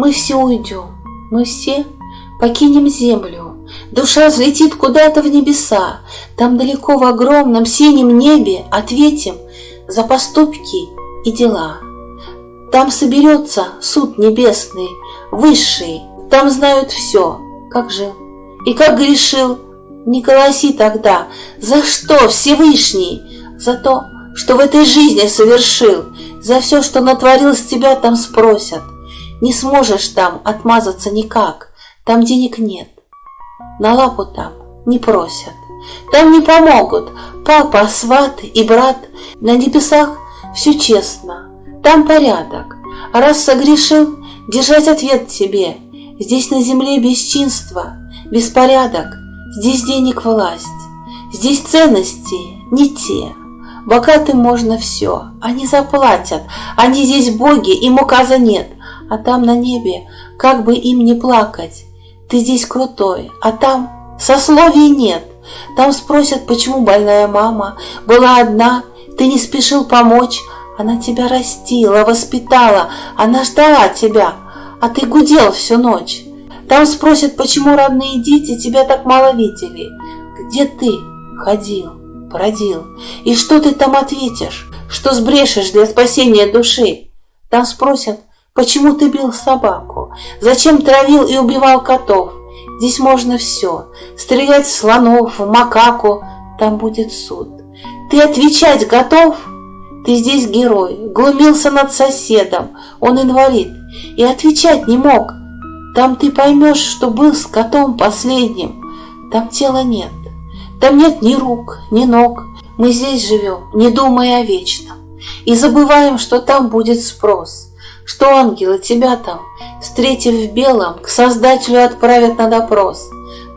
Мы все уйдем, мы все покинем землю. Душа взлетит куда-то в небеса, Там далеко в огромном синем небе Ответим за поступки и дела. Там соберется суд небесный, высший, Там знают все, как жил и как грешил. Не голоси тогда, за что Всевышний? За то, что в этой жизни совершил, За все, что натворил с тебя, там спросят. Не сможешь там отмазаться никак, Там денег нет, на лапу там не просят. Там не помогут папа, сват и брат, На небесах все честно, там порядок. А раз согрешил, держать ответ себе. Здесь на земле бесчинство, беспорядок, Здесь денег власть, здесь ценности не те. Богатым можно все, они заплатят, они здесь боги, им указа нет, а там на небе, как бы им не плакать, ты здесь крутой, а там сословий нет. Там спросят, почему больная мама была одна, ты не спешил помочь, она тебя растила, воспитала, она ждала тебя, а ты гудел всю ночь. Там спросят, почему родные дети тебя так мало видели. Где ты ходил, бродил? И что ты там ответишь? Что сбрешешь для спасения души? Там спросят, почему ты бил собаку? Зачем травил и убивал котов? Здесь можно все. Стрелять в слонов, в макаку. Там будет суд. Ты отвечать готов? Ты здесь герой. Глумился над соседом. Он инвалид. И отвечать не мог. Там ты поймешь, что был с котом последним. Там тела нет. Там нет ни рук, ни ног. Мы здесь живем, не думая о вечном. И забываем, что там будет спрос. Что ангелы тебя там, встретив в белом, к Создателю отправят на допрос.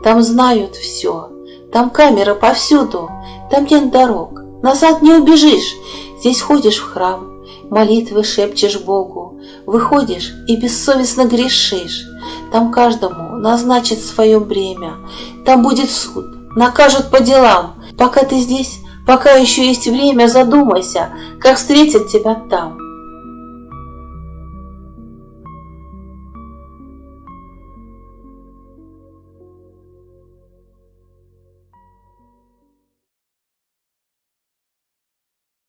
Там знают все. Там камеры повсюду. Там нет дорог. Назад не убежишь. Здесь ходишь в храм, молитвы шепчешь Богу, выходишь и бессовестно грешишь. Там каждому назначат свое бремя. Там будет суд, накажут по делам. Пока ты здесь, пока еще есть время, задумайся, как встретят тебя там.